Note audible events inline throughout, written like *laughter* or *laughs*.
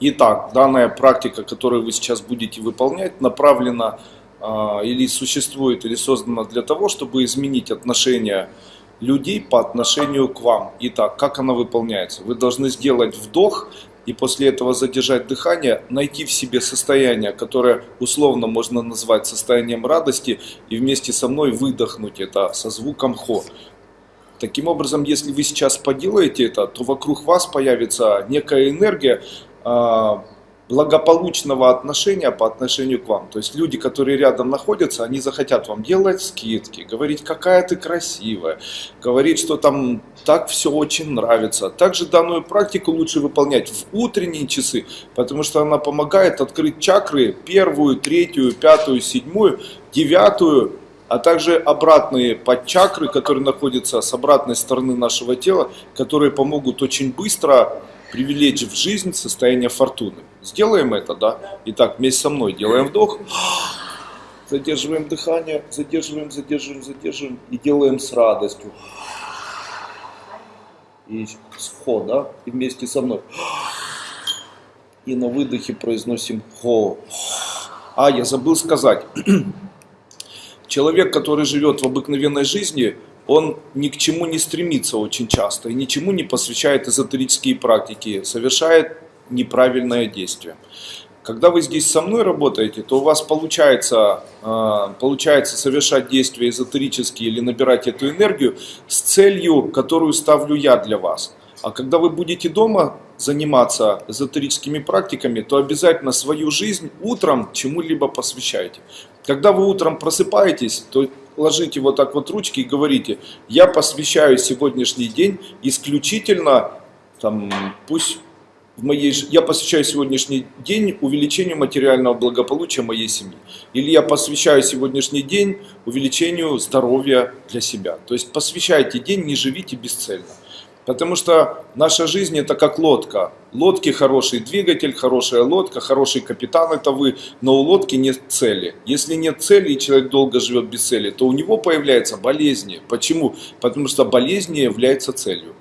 Итак, данная практика, которую вы сейчас будете выполнять, направлена э, или существует, или создана для того, чтобы изменить отношения людей по отношению к вам. Итак, как она выполняется? Вы должны сделать вдох и после этого задержать дыхание, найти в себе состояние, которое условно можно назвать состоянием радости, и вместе со мной выдохнуть это со звуком хо. Таким образом, если вы сейчас поделаете это, то вокруг вас появится некая энергия, а, благополучного отношения по отношению к вам. То есть люди, которые рядом находятся, они захотят вам делать скидки, говорить, какая ты красивая, говорить, что там так все очень нравится. Также данную практику лучше выполнять в утренние часы, потому что она помогает открыть чакры первую, третью, пятую, седьмую, девятую, а также обратные подчакры, которые находятся с обратной стороны нашего тела, которые помогут очень быстро привлечь в жизнь состояние фортуны. Сделаем это, да? Итак, вместе со мной делаем вдох, задерживаем дыхание, задерживаем, задерживаем, задерживаем и делаем с радостью. И с хо, да? И вместе со мной. И на выдохе произносим хо. А, я забыл сказать. *clears throat* Человек, который живет в обыкновенной жизни, он ни к чему не стремится очень часто и ничему не посвящает эзотерические практики, совершает неправильное действие. Когда вы здесь со мной работаете, то у вас получается, а, получается совершать действия эзотерические или набирать эту энергию с целью, которую ставлю я для вас. А когда вы будете дома заниматься эзотерическими практиками, то обязательно свою жизнь утром чему-либо посвящайте. Когда вы утром просыпаетесь, то ложите вот так вот ручки и говорите, я посвящаю сегодняшний день исключительно, там, пусть в моей, я посвящаю сегодняшний день увеличению материального благополучия моей семьи. Или я посвящаю сегодняшний день увеличению здоровья для себя. То есть посвящайте день, не живите бесцельно. Потому что наша жизнь это как лодка. Лодки хороший двигатель, хорошая лодка, хороший капитан это вы, но у лодки нет цели. Если нет цели и человек долго живет без цели, то у него появляются болезни. Почему? Потому что болезни являются целью.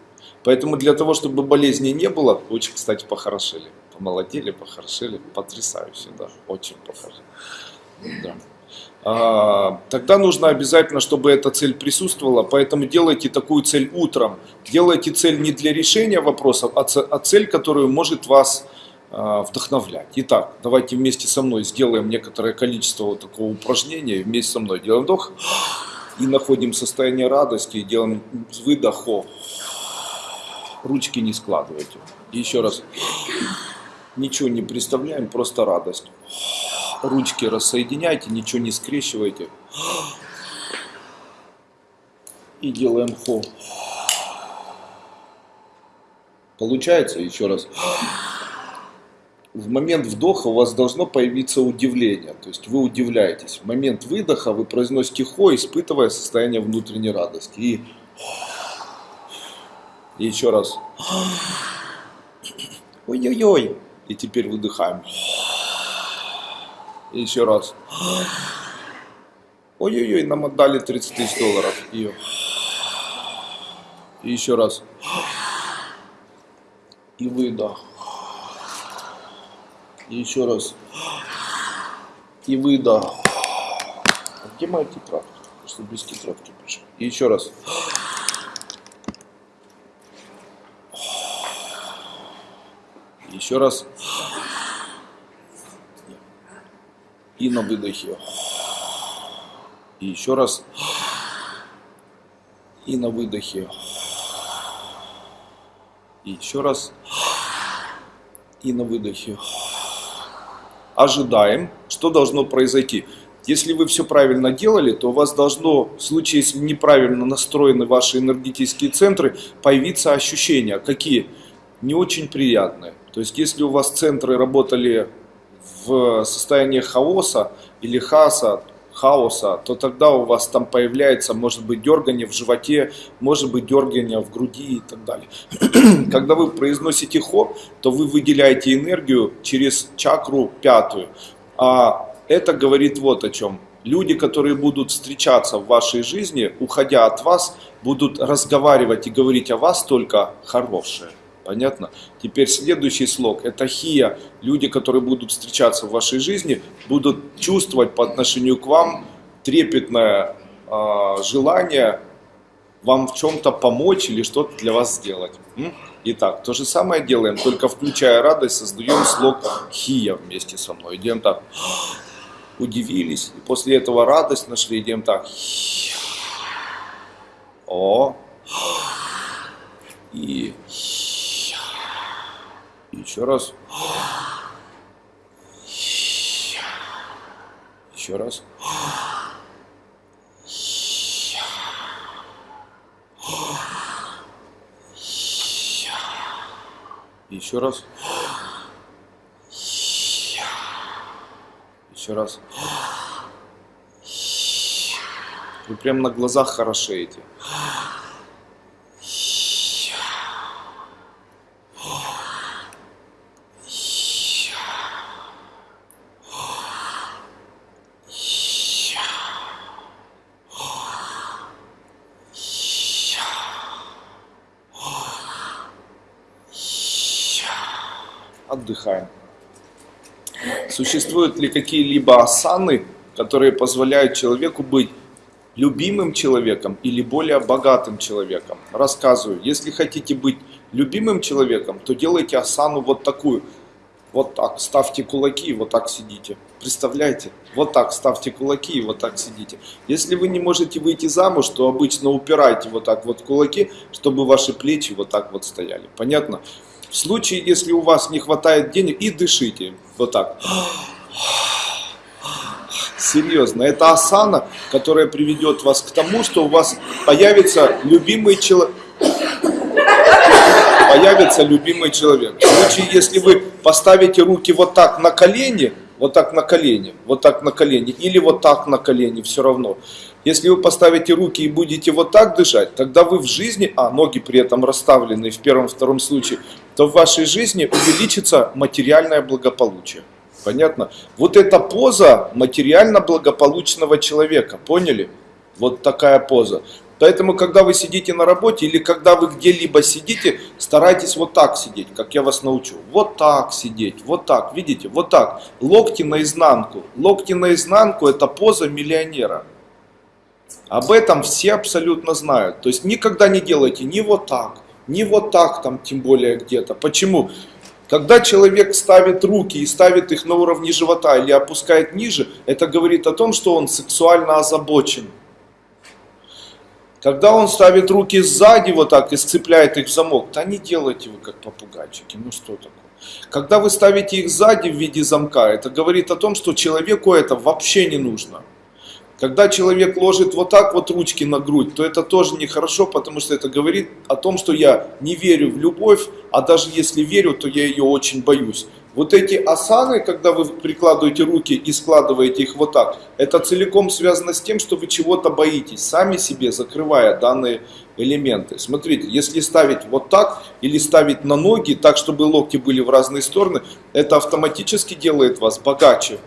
Поэтому для того, чтобы болезней не было, очень, кстати, похорошели. Помолодели, похорошели, потрясающе, да, очень похорошели. Да. А, тогда нужно обязательно, чтобы эта цель присутствовала, поэтому делайте такую цель утром. Делайте цель не для решения вопросов, а, а цель, которую может вас а, вдохновлять. Итак, давайте вместе со мной сделаем некоторое количество вот такого упражнения. Вместе со мной делаем вдох и находим состояние радости, и делаем выдох. Ручки не складывайте. И еще раз. Ничего не представляем, просто радость ручки рассоединяйте, ничего не скрещивайте. И делаем хо. Получается, еще раз. В момент вдоха у вас должно появиться удивление, то есть вы удивляетесь. В момент выдоха вы произносите хо, испытывая состояние внутренней радости. И, и еще раз. Ой-ой-ой. И теперь выдыхаем. И еще раз. Ой-ой-ой, нам отдали 30 тысяч долларов. И, и еще раз. И выдох. И еще раз. И выдох. А где моя тетрадка? Что без тетрадки пришел. И еще раз. Еще раз. И на выдохе. И еще раз. И на выдохе. И еще раз. И на выдохе. Ожидаем, что должно произойти. Если вы все правильно делали, то у вас должно, в случае, если неправильно настроены ваши энергетические центры, появиться ощущения. Какие? Не очень приятные. То есть, если у вас центры работали в состоянии хаоса или хаса, хаоса, то тогда у вас там появляется, может быть, дергание в животе, может быть, дергание в груди и так далее. *clears throat* Когда вы произносите хо, то вы выделяете энергию через чакру пятую. А это говорит вот о чем. Люди, которые будут встречаться в вашей жизни, уходя от вас, будут разговаривать и говорить о вас только хорошее. Понятно? Теперь следующий слог – это хия. Люди, которые будут встречаться в вашей жизни, будут чувствовать по отношению к вам трепетное э, желание вам в чем-то помочь или что-то для вас сделать. Итак, то же самое делаем, только включая радость, создаем слог хия вместе со мной. Идем так, удивились, и после этого радость нашли, идем так. О, и еще раз. Еще раз. Еще раз. Еще раз. Вы прям на глазах хорошеете. Отдыхаем. Существуют ли какие-либо асаны, которые позволяют человеку быть любимым человеком или более богатым человеком? Рассказываю. Если хотите быть любимым человеком, то делайте асану вот такую. Вот так, ставьте кулаки и вот так сидите. Представляете? Вот так ставьте кулаки и вот так сидите. Если вы не можете выйти замуж, то обычно упирайте вот так вот кулаки, чтобы ваши плечи вот так вот стояли. Понятно? В случае, если у вас не хватает денег, и дышите. Вот так. Серьезно, это асана, которая приведет вас к тому, что у вас появится любимый человек. Появится любимый человек. В случае, если вы поставите руки вот так на колени, вот так на колени, вот так на колени, или вот так на колени, все равно. Если вы поставите руки и будете вот так дышать, тогда вы в жизни, а ноги при этом расставлены в первом-втором случае, то в вашей жизни увеличится материальное благополучие. Понятно? Вот эта поза материально благополучного человека, поняли? Вот такая поза. Поэтому, когда вы сидите на работе или когда вы где-либо сидите, старайтесь вот так сидеть, как я вас научу. Вот так сидеть, вот так, видите, вот так. Локти наизнанку. Локти наизнанку – это поза миллионера. Об этом все абсолютно знают. То есть никогда не делайте ни вот так, ни вот так там, тем более где-то. Почему? Когда человек ставит руки и ставит их на уровне живота или опускает ниже, это говорит о том, что он сексуально озабочен. Когда он ставит руки сзади вот так и сцепляет их в замок, да не делайте вы как попугайчики, ну что такое. Когда вы ставите их сзади в виде замка, это говорит о том, что человеку это вообще не нужно. Когда человек ложит вот так вот ручки на грудь, то это тоже нехорошо, потому что это говорит о том, что я не верю в любовь, а даже если верю, то я ее очень боюсь. Вот эти асаны, когда вы прикладываете руки и складываете их вот так, это целиком связано с тем, что вы чего-то боитесь, сами себе закрывая данные элементы. Смотрите, если ставить вот так или ставить на ноги, так чтобы локти были в разные стороны, это автоматически делает вас богаче.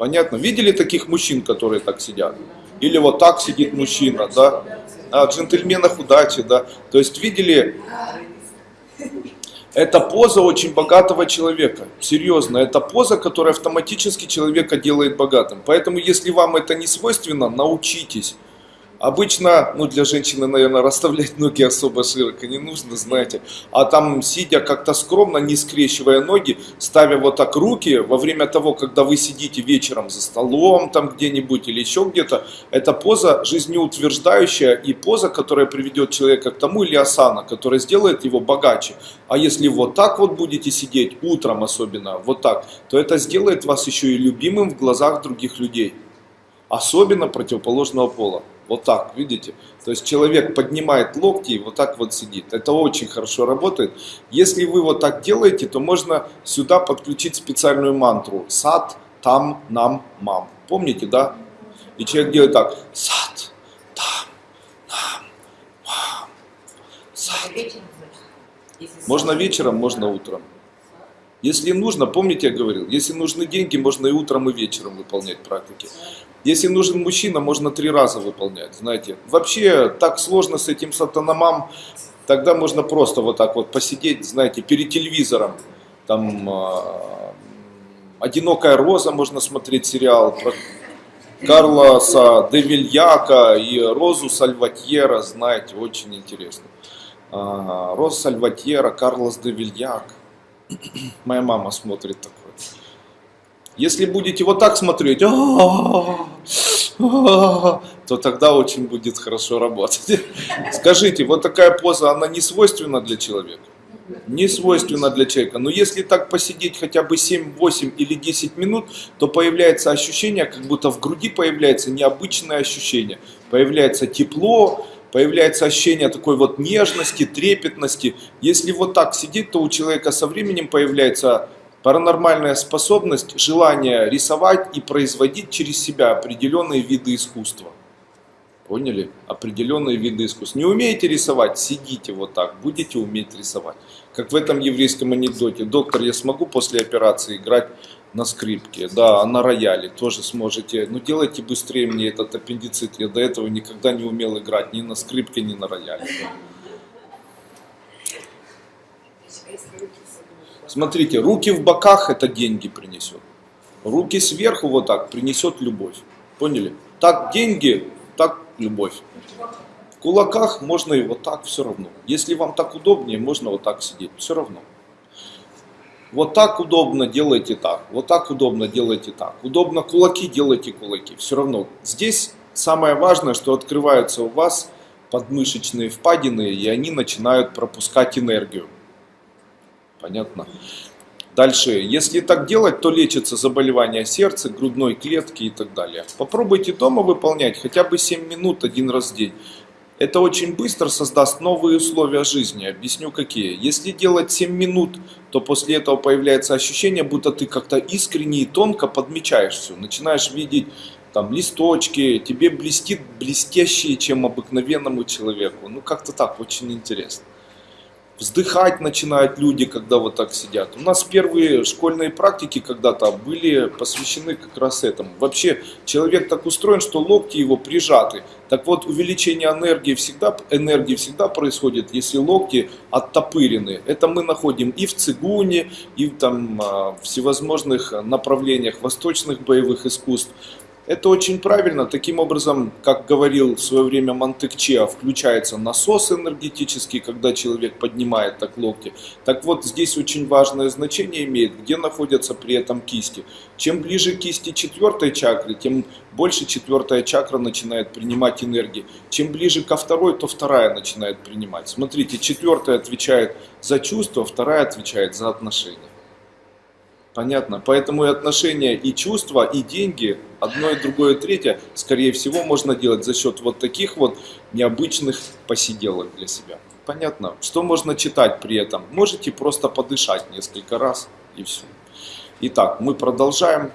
Понятно? Видели таких мужчин, которые так сидят? Или вот так сидит мужчина, да? А, джентльменах удачи, да? То есть видели, это поза очень богатого человека. Серьезно, это поза, которая автоматически человека делает богатым. Поэтому, если вам это не свойственно, научитесь. Обычно, ну для женщины, наверное, расставлять ноги особо широко не нужно, знаете. А там, сидя как-то скромно, не скрещивая ноги, ставя вот так руки, во время того, когда вы сидите вечером за столом там где-нибудь или еще где-то, это поза жизнеутверждающая и поза, которая приведет человека к тому, или асана, которая сделает его богаче. А если вот так вот будете сидеть, утром особенно, вот так, то это сделает вас еще и любимым в глазах других людей. Особенно противоположного пола. Вот так, видите? То есть человек поднимает локти и вот так вот сидит. Это очень хорошо работает. Если вы вот так делаете, то можно сюда подключить специальную мантру. Сад, там, нам, мам. Помните, да? И человек делает так. Сад, там, нам, мам. Сад. Можно вечером, можно утром. Если нужно, помните, я говорил, если нужны деньги, можно и утром, и вечером выполнять практики. Если нужен мужчина, можно три раза выполнять, знаете. Вообще, так сложно с этим сатанамам, Тогда можно просто вот так вот посидеть, знаете, перед телевизором. Там э, «Одинокая роза» можно смотреть сериал про Карлоса де Вильяка и Розу Сальватьера, знаете, очень интересно. А, Роза Сальватьера, Карлос де Вильяк. *clears throat* Моя мама смотрит такое. Если будете вот так смотреть, то тогда очень будет хорошо работать. *laughs* Скажите, вот такая поза, она не свойственна для человека? Не свойственна для человека. Но если так посидеть хотя бы 7, 8 или 10 минут, то появляется ощущение, как будто в груди появляется необычное ощущение. Появляется тепло, появляется ощущение такой вот нежности, трепетности. Если вот так сидеть, то у человека со временем появляется Паранормальная способность, желание рисовать и производить через себя определенные виды искусства. Поняли? Определенные виды искусства. Не умеете рисовать? Сидите вот так, будете уметь рисовать. Как в этом еврейском анекдоте. Доктор, я смогу после операции играть на скрипке? Да, а на рояле тоже сможете. Но делайте быстрее мне этот аппендицит. Я до этого никогда не умел играть ни на скрипке, ни на рояле. Смотрите, руки в боках это деньги принесет. Руки сверху вот так принесет любовь. Поняли? Так деньги, так любовь. В кулаках можно и вот так все равно. Если вам так удобнее, можно вот так сидеть. Все равно. Вот так удобно, делайте так. Вот так удобно, делайте так. Удобно кулаки, делайте кулаки. Все равно. Здесь самое важное, что открываются у вас подмышечные впадины, и они начинают пропускать энергию. Понятно? Дальше, если так делать, то лечится заболевание сердца, грудной клетки и так далее. Попробуйте дома выполнять хотя бы 7 минут один раз в день. Это очень быстро создаст новые условия жизни. Объясню какие. Если делать 7 минут, то после этого появляется ощущение, будто ты как-то искренне и тонко подмечаешь все. Начинаешь видеть там листочки, тебе блестит блестящие, чем обыкновенному человеку. Ну как-то так, очень интересно вздыхать начинают люди, когда вот так сидят. У нас первые школьные практики когда-то были посвящены как раз этому. Вообще человек так устроен, что локти его прижаты. Так вот, увеличение энергии всегда, энергии всегда происходит, если локти оттопырены. Это мы находим и в цигуне, и там, а, в всевозможных направлениях восточных боевых искусств. Это очень правильно. Таким образом, как говорил в свое время Монтекче, включается насос энергетический, когда человек поднимает так локти. Так вот, здесь очень важное значение имеет, где находятся при этом кисти. Чем ближе кисти четвертой чакры, тем больше четвертая чакра начинает принимать энергии. Чем ближе ко второй, то вторая начинает принимать. Смотрите, четвертая отвечает за чувства, вторая отвечает за отношения. Понятно. Поэтому и отношения, и чувства, и деньги, одно и другое, и третье, скорее всего, можно делать за счет вот таких вот необычных посиделок для себя. Понятно. Что можно читать при этом? Можете просто подышать несколько раз и все. Итак, мы продолжаем.